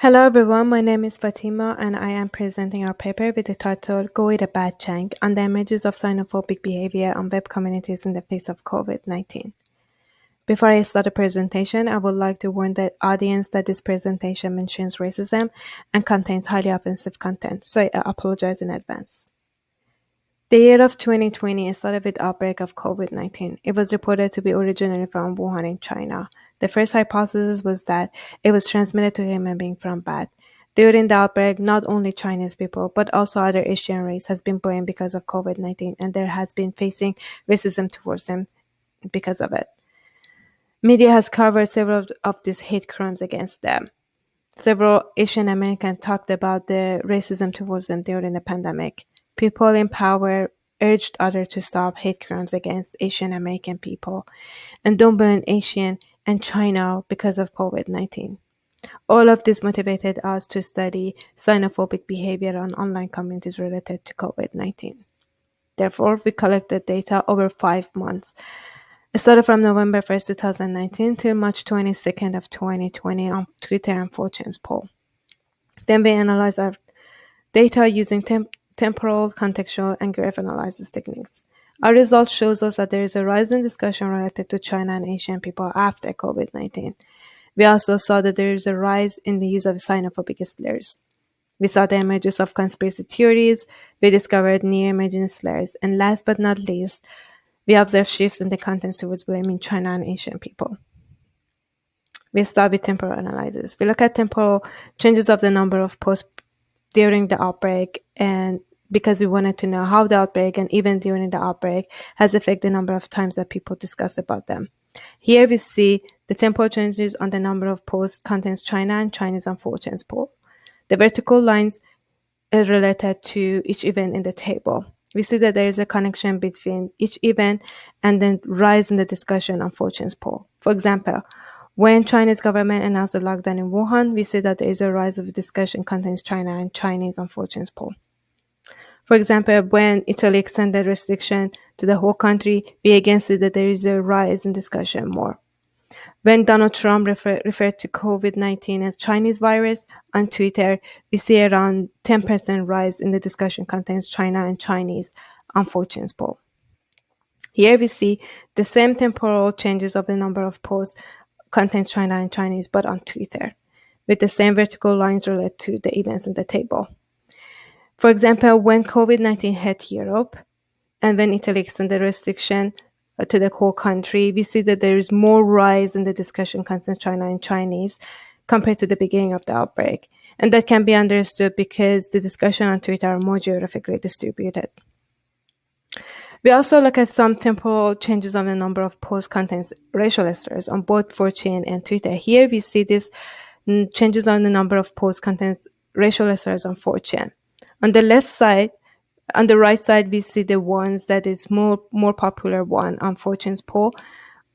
Hello everyone, my name is Fatima and I am presenting our paper with the title Go eat a bat Chang on the emergence of xenophobic behavior on web communities in the face of COVID-19. Before I start the presentation, I would like to warn the audience that this presentation mentions racism and contains highly offensive content, so I apologize in advance. The year of 2020 started with outbreak of COVID-19. It was reported to be originally from Wuhan in China. The first hypothesis was that it was transmitted to human being from bat. During the outbreak, not only Chinese people, but also other Asian race has been blamed because of COVID-19 and there has been facing racism towards them because of it. Media has covered several of these hate crimes against them. Several Asian Americans talked about the racism towards them during the pandemic. People in power urged others to stop hate crimes against Asian American people and don't blame Asian and China because of COVID-19. All of this motivated us to study xenophobic behavior on online communities related to COVID-19. Therefore, we collected data over five months. It started from November 1st, 2019 till March 22nd of 2020 on Twitter and 4chan's poll. Then we analyzed our data using temp temporal, contextual, and graph analysis techniques. Our results shows us that there is a rise in discussion related to China and Asian people after COVID-19. We also saw that there is a rise in the use of xenophobic slurs. We saw the emergence of conspiracy theories, we discovered new emerging slurs, and last but not least, we observed shifts in the contents towards blaming China and Asian people. We start with temporal analysis. We look at temporal changes of the number of posts during the outbreak and because we wanted to know how the outbreak and even during the outbreak has affected the number of times that people discuss about them. Here we see the temporal changes on the number of posts contains China and Chinese and 4chan's poll. The vertical lines are related to each event in the table. We see that there is a connection between each event and then rise in the discussion on 4chan's poll. For example, when Chinese government announced the lockdown in Wuhan, we see that there is a rise of discussion contains China and Chinese on 4chan's poll. For example, when Italy extended restriction to the whole country, we again see that there is a rise in discussion more. When Donald Trump refer, referred to COVID-19 as Chinese virus on Twitter, we see around 10% rise in the discussion contains China and Chinese on 4chan's poll. Here we see the same temporal changes of the number of posts contains China and Chinese, but on Twitter, with the same vertical lines related to the events in the table. For example, when COVID-19 hit Europe and when Italy extended restriction uh, to the whole country, we see that there is more rise in the discussion concerning China and Chinese compared to the beginning of the outbreak. And that can be understood because the discussion on Twitter are more geographically distributed. We also look at some temporal changes on the number of post contents racial slurs on both 4chan and Twitter. Here we see these mm, changes on the number of post contents racial slurs on 4chan. On the left side, on the right side, we see the ones that is more more popular one on 4chan's poll.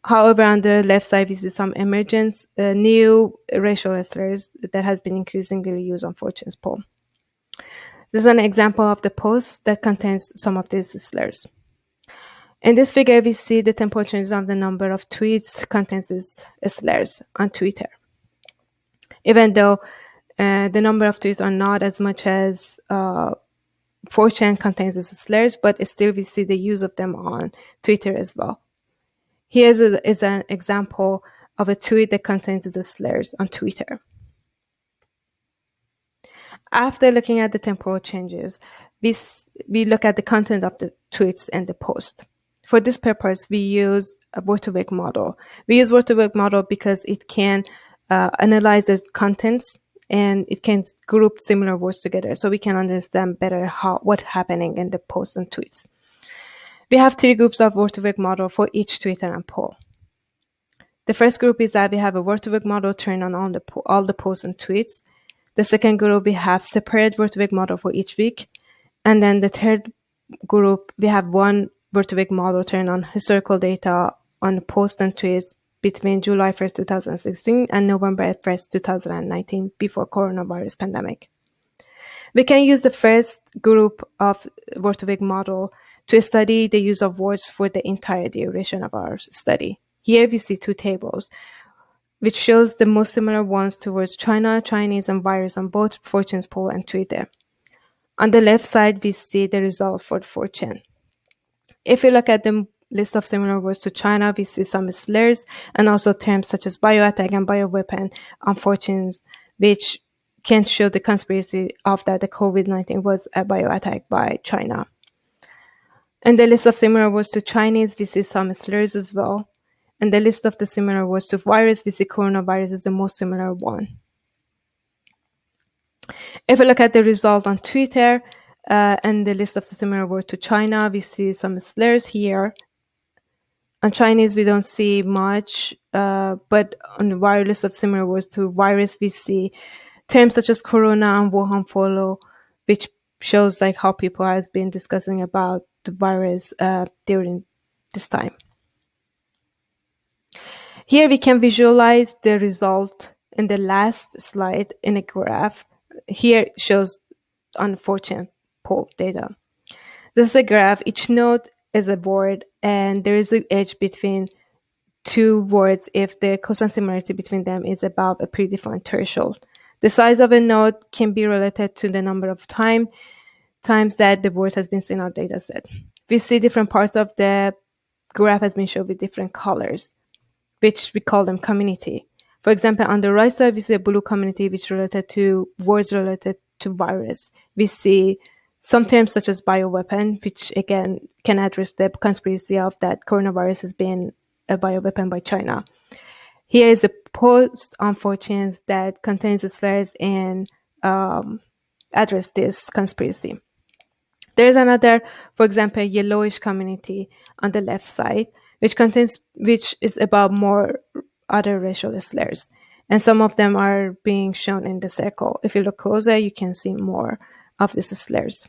However, on the left side, we see some emergence, uh, new racial slurs that has been increasingly used on 4chan's poll. This is an example of the post that contains some of these slurs. In this figure, we see the temporal changes of the number of tweets contains slurs on Twitter. Even though uh, the number of tweets are not as much as uh, 4chan contains the slurs, but still we see the use of them on Twitter as well. Here is, a, is an example of a tweet that contains the slurs on Twitter. After looking at the temporal changes, we, we look at the content of the tweets and the post. For this purpose, we use a word2vec model. We use word2vec model because it can uh, analyze the contents and it can group similar words together so we can understand better how what's happening in the posts and tweets. We have three groups of word2vec model for each Twitter and poll. The first group is that we have a word2vec model turned on all the, all the posts and tweets. The second group, we have separate word2vec model for each week. And then the third group, we have one word2vec model turned on historical data on posts and tweets between July 1st, 2016 and November 1st, 2019 before coronavirus pandemic. We can use the first group of word2vec model to study the use of words for the entire duration of our study. Here we see two tables. which shows the most similar ones towards China, Chinese, and virus on both 4chan's poll and Twitter. On the left side, we see the result for 4chan. If you look at the list of similar words to China, we see some slurs and also terms such as bioattack and bioweapon on 4chan's, which can show the conspiracy of that the COVID-19 was a bioattack by China. In the list of similar words to Chinese, we see some slurs as well. And the list of the similar words to virus, we see coronavirus is the most similar one. If we look at the result on Twitter uh, and the list of the similar words to China, we see some slurs here. On Chinese, we don't see much, uh, but on the virus of similar words to virus, we see terms such as corona and Wuhan follow, which shows like how people has been discussing about the virus uh, during this time. Here we can visualize the result in the last slide in a graph. Here shows unfortunate poll data. This is a graph. Each node is a word and there is an edge between two words if the cosine similarity between them is above a predefined threshold. The size of a node can be related to the number of time times that the word has been seen in our data set. We see different parts of the graph has been shown with different colors which we call them community. For example, on the right side, we see a blue community which related to words related to virus. We see some terms such as bioweapon, which again can address the conspiracy of that coronavirus has been a bioweapon by China. Here is a post on 4 that contains the slurs and um, address this conspiracy. There is another, for example, yellowish community on the left side which contains which is about more other racial slurs. And some of them are being shown in the circle. If you look closer, you can see more of these slurs.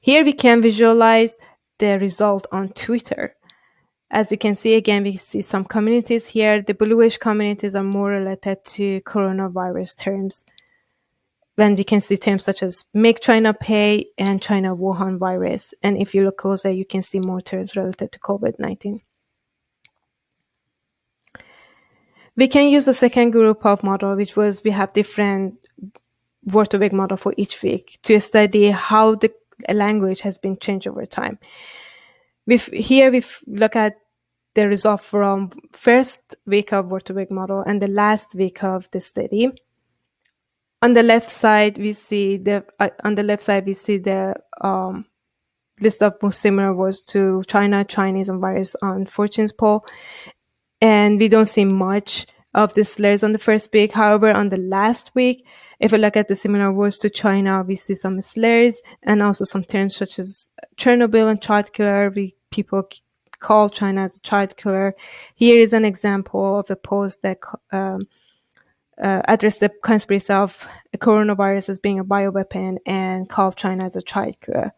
Here we can visualize the result on Twitter. As we can see again, we see some communities here. The bluish communities are more related to coronavirus terms. When we can see terms such as make China pay and China Wuhan virus. And if you look closer, you can see more terms related to COVID-19. We can use the second group of model, which was we have different week model for each week to study how the language has been changed over time. we here we look at the result from first week of week model and the last week of the study. On the left side, we see the uh, on the left side we see the um, list of most similar words to China, Chinese, and virus on 4chan's poll, and we don't see much of the slurs on the first week. However, on the last week, if we look at the similar words to China, we see some slurs and also some terms such as Chernobyl and child killer. We people call China as a child killer. Here is an example of a post that um, uh, addressed the conspiracy of coronavirus as being a bioweapon and called China as a child killer.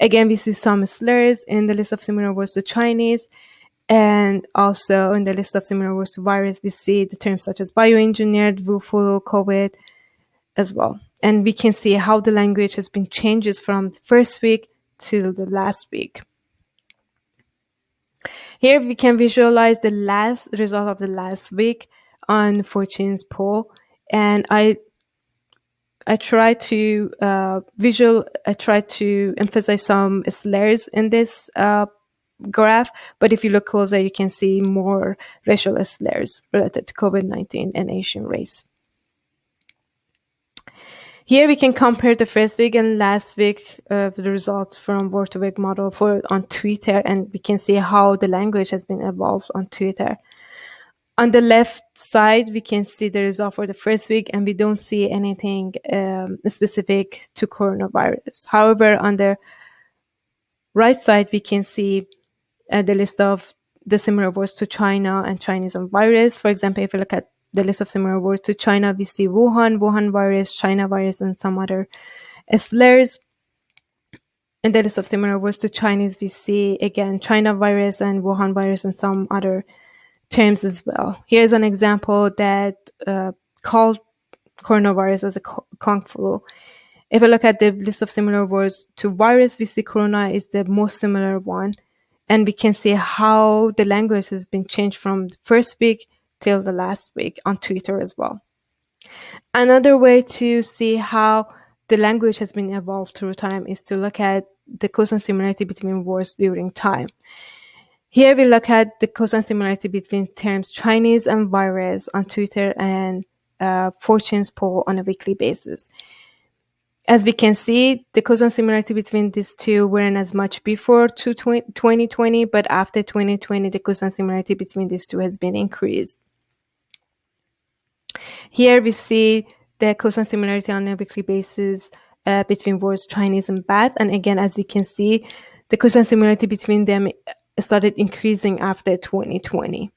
Again, we see some slurs in the list of similar words to Chinese. And also in the list of similar words to virus, we see the terms such as bioengineered, Wu COVID as well. And we can see how the language has been changes from the first week to the last week. Here we can visualize the last result of the last week on 4chan's poll. And I I try to uh, visual. I try to emphasize some slurs in this uh, graph, but if you look closer, you can see more racial slurs related to COVID-19 and Asian race. Here we can compare the first week and last week of the results from word2vec model for on Twitter, and we can see how the language has been evolved on Twitter. On the left side, we can see the result for the first week, and we don't see anything um, specific to coronavirus. However, on the right side, we can see uh, the list of the similar words to China and Chinese and virus. For example, if you look at the list of similar words to China, we see Wuhan, Wuhan virus, China virus, and some other slurs. In the list of similar words to Chinese, we see again China virus and Wuhan virus and some other terms as well. Here's an example that uh, called coronavirus as a Kung flu. If I look at the list of similar words to virus, we see corona is the most similar one. And we can see how the language has been changed from the first week till the last week on Twitter as well. Another way to see how the language has been evolved through time is to look at the cosine similarity between words during time. Here we look at the cosine similarity between terms Chinese and virus on Twitter and uh, 4chan's poll on a weekly basis. As we can see, the cosine similarity between these two weren't as much before 2020, but after 2020, the cosine similarity between these two has been increased. Here we see the cosine similarity on a weekly basis uh, between words Chinese and Bath. And again, as we can see, the cosine similarity between them started increasing after 2020.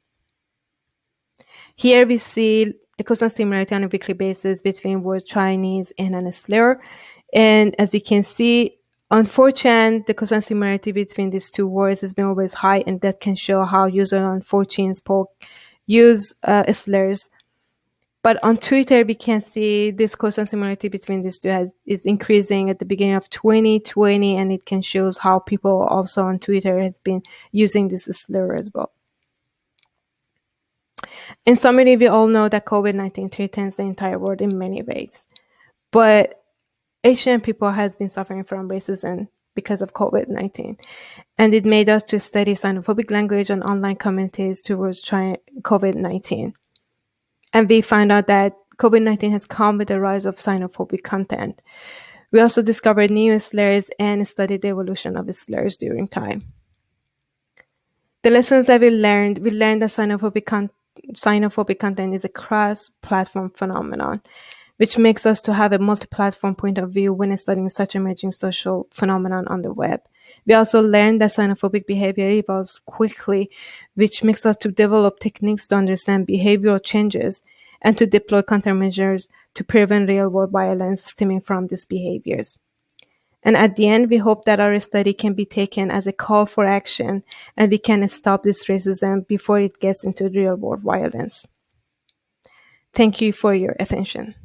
Here we see the cosine similarity on a weekly basis between words Chinese and an slur. And as we can see, unfortunately, the cosine similarity between these two words has been always high, and that can show how users on 4chan's poll use uh, slurs. But on Twitter, we can see this cosine similarity between these two has, is increasing at the beginning of 2020, and it can shows how people also on Twitter has been using this slur as well. In summary, we all know that COVID-19 threatens the entire world in many ways, but Asian people has been suffering from racism because of COVID-19, and it made us to study xenophobic language on online communities towards COVID-19. And we found out that COVID-19 has come with the rise of xenophobic content. We also discovered new slurs and studied the evolution of slurs during time. The lessons that we learned, we learned that xenophobic, con- xenophobic content is a cross-platform phenomenon, which makes us to have a multi-platform point of view when studying such emerging social phenomenon on the web. We also learned that xenophobic behavior evolves quickly, which makes us to develop techniques to understand behavioral changes and to deploy countermeasures to prevent real-world violence stemming from these behaviors. And at the end, we hope that our study can be taken as a call for action and we can stop this racism before it gets into real world violence. Thank you for your attention.